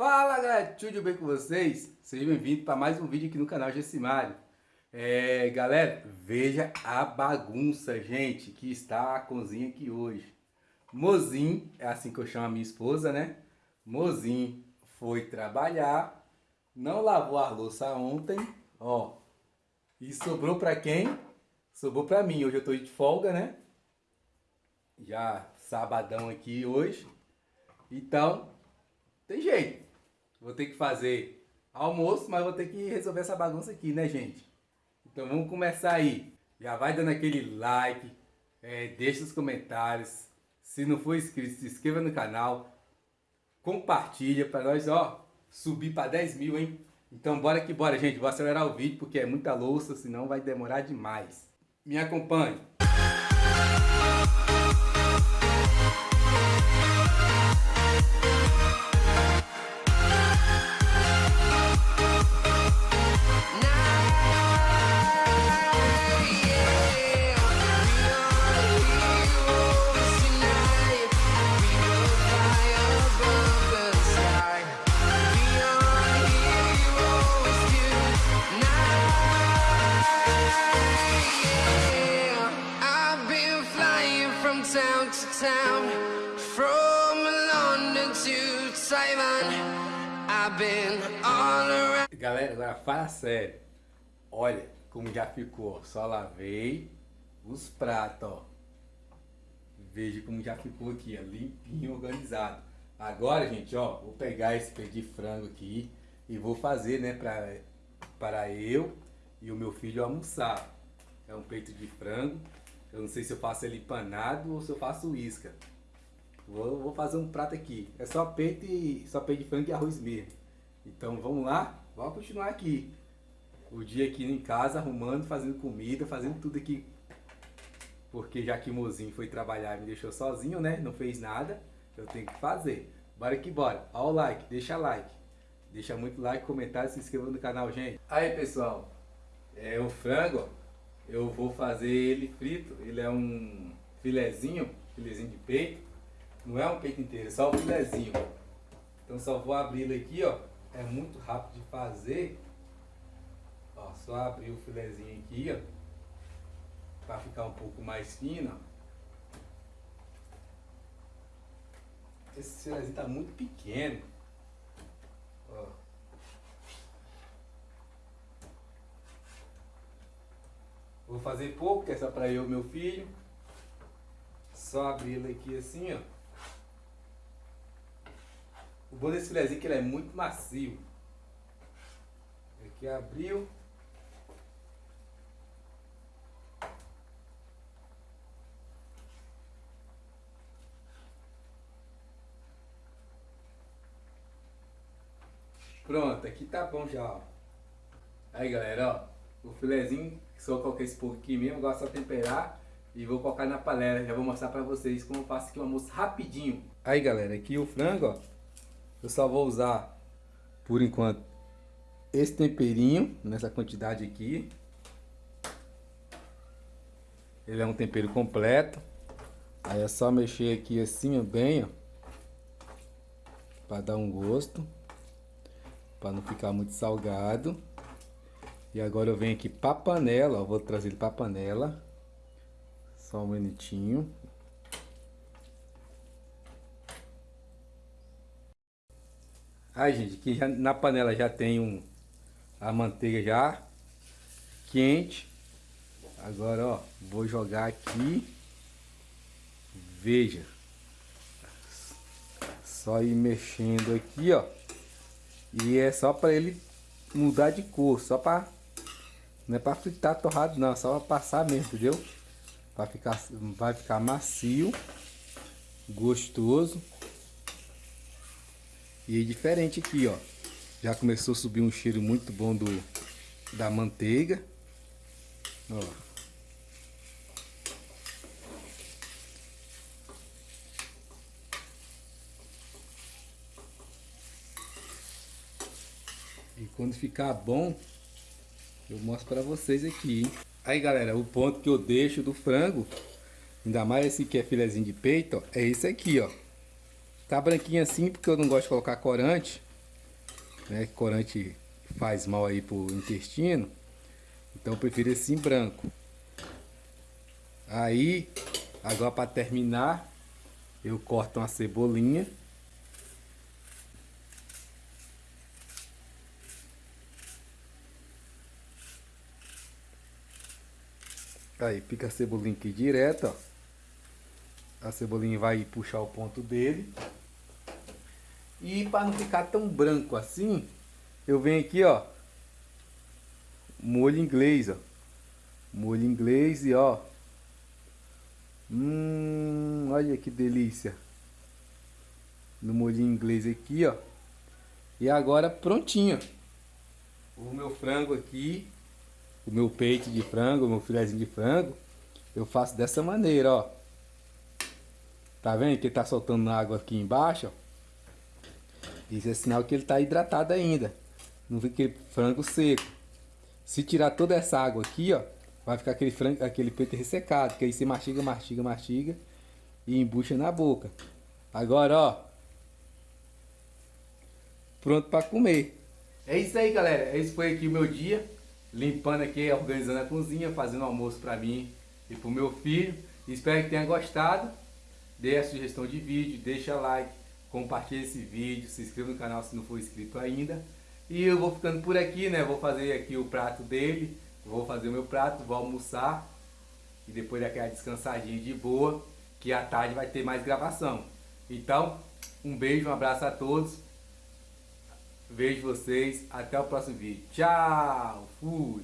Fala galera, tudo bem com vocês? Sejam bem-vindos para mais um vídeo aqui no canal Gessimário. É, galera, veja a bagunça, gente, que está a cozinha aqui hoje. Mozinho, é assim que eu chamo a minha esposa, né? Mozinho foi trabalhar, não lavou a louça ontem, ó. E sobrou para quem? Sobrou para mim. Hoje eu tô de folga, né? Já sabadão aqui hoje. Então, tem jeito. Vou ter que fazer almoço, mas vou ter que resolver essa bagunça aqui, né, gente? Então vamos começar aí. Já vai dando aquele like, é, deixa os comentários. Se não for inscrito, se inscreva no canal. Compartilha para nós, ó, subir para 10 mil, hein? Então bora que bora, gente. Vou acelerar o vídeo porque é muita louça, senão vai demorar demais. Me acompanhe. Galera, agora fala sério. Olha como já ficou. Só lavei os pratos, ó. Veja como já ficou aqui, ó, limpinho, organizado. Agora, gente, ó, vou pegar esse peito de frango aqui e vou fazer, né, pra, para eu e o meu filho almoçar. É um peito de frango. Eu não sei se eu faço ele empanado ou se eu faço isca. Vou, vou fazer um prato aqui. É só peito e só peito de frango e arroz mesmo. Então vamos lá, vamos continuar aqui. O dia aqui em casa, arrumando, fazendo comida, fazendo tudo aqui. Porque já que o mozinho foi trabalhar e me deixou sozinho, né? Não fez nada, eu tenho que fazer. Bora que bora. Ó o like, deixa like. Deixa muito like, comentário, se inscreva no canal, gente. Aí, pessoal. É o frango, eu vou fazer ele frito. Ele é um filezinho, filezinho de peito. Não é um peito inteiro, é só o filezinho. Então só vou abrir ele aqui, ó é muito rápido de fazer. Ó, só abrir o filezinho aqui, ó. Pra ficar um pouco mais fino, Esse filezinho tá muito pequeno. Vou fazer pouco, que é só pra eu e meu filho. Só abrir ele aqui assim, ó. O bom desse filezinho é que ele é muito macio. Aqui abriu. Pronto, aqui tá bom já, ó. Aí galera, ó. O filezinho, só coloquei esse pouco aqui mesmo, agora só temperar e vou colocar na panela. Já vou mostrar pra vocês como eu faço aqui um almoço rapidinho. Aí galera, aqui o frango, ó. Eu só vou usar, por enquanto, esse temperinho, nessa quantidade aqui. Ele é um tempero completo. Aí é só mexer aqui assim, ó, bem, ó. Pra dar um gosto. Pra não ficar muito salgado. E agora eu venho aqui pra panela, ó. Vou trazer ele pra panela. Só um minutinho. Aí, gente, aqui já, na panela já tem um, a manteiga já quente. Agora, ó, vou jogar aqui. Veja. Só ir mexendo aqui, ó. E é só para ele mudar de cor, só para não é para fritar torrado não, só para passar mesmo, entendeu? Para ficar vai ficar macio, gostoso. E é diferente aqui, ó. Já começou a subir um cheiro muito bom do, da manteiga. Ó. E quando ficar bom, eu mostro para vocês aqui, hein? Aí galera, o ponto que eu deixo do frango, ainda mais esse que é filezinho de peito, ó, é esse aqui, ó. Tá branquinho assim porque eu não gosto de colocar corante. né? Corante faz mal aí pro intestino. Então eu prefiro esse em branco. Aí, agora para terminar, eu corto uma cebolinha. Aí, pica a cebolinha aqui direto, ó. A cebolinha vai puxar o ponto dele. E para não ficar tão branco assim, eu venho aqui, ó. Molho inglês, ó. Molho inglês e ó. Hum, olha que delícia. No molho inglês aqui, ó. E agora prontinho. O meu frango aqui o meu peito de frango, o meu filézinho de frango, eu faço dessa maneira, ó. Tá vendo que ele tá soltando água aqui embaixo, ó? Isso é sinal que ele tá hidratado ainda. Não fica aquele frango seco. Se tirar toda essa água aqui, ó, vai ficar aquele frango, aquele peito ressecado, que aí você mastiga, mastiga, mastiga e embucha na boca. Agora, ó, pronto para comer. É isso aí, galera. Esse foi aqui o meu dia limpando aqui, organizando a cozinha, fazendo almoço para mim e para o meu filho. Espero que tenha gostado. Dê a sugestão de vídeo, deixa like, compartilhe esse vídeo, se inscreva no canal se não for inscrito ainda. E eu vou ficando por aqui, né? Vou fazer aqui o prato dele, vou fazer o meu prato, vou almoçar e depois daquela descansadinha de boa, que à tarde vai ter mais gravação. Então, um beijo, um abraço a todos. Vejo vocês. Até o próximo vídeo. Tchau. Fui.